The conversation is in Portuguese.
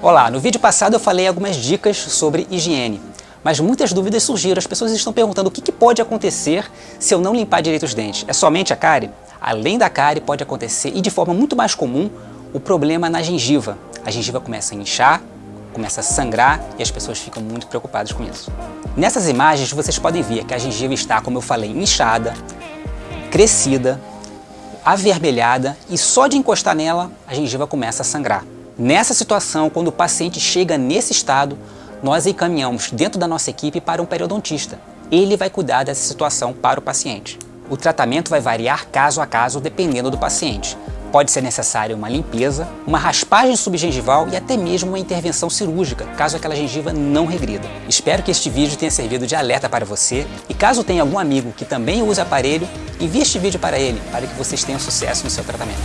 Olá, no vídeo passado eu falei algumas dicas sobre higiene, mas muitas dúvidas surgiram. As pessoas estão perguntando o que, pode acontecer se eu não limpar direito os dentes. É somente a cárie? Além da cárie pode acontecer, e de forma muito mais comum, o problema na gengiva. A gengiva começa a inchar, começa a sangrar e as pessoas ficam muito preocupadas com isso. Nessas imagens vocês podem ver que a gengiva está, como eu falei, inchada, crescida, avermelhada e só de encostar nela a gengiva começa a sangrar. Nessa situação, quando o paciente chega nesse estado, nós encaminhamos dentro da nossa equipe para um periodontista. Ele vai cuidar dessa situação para o paciente. O tratamento vai variar caso a caso dependendo do paciente. Pode ser necessária uma limpeza, uma raspagem subgengival e até mesmo uma intervenção cirúrgica, caso aquela gengiva não regrida. Espero que este vídeo tenha servido de alerta para você e caso tenha algum amigo que também use aparelho, envie este vídeo para ele, para que vocês tenham sucesso no seu tratamento.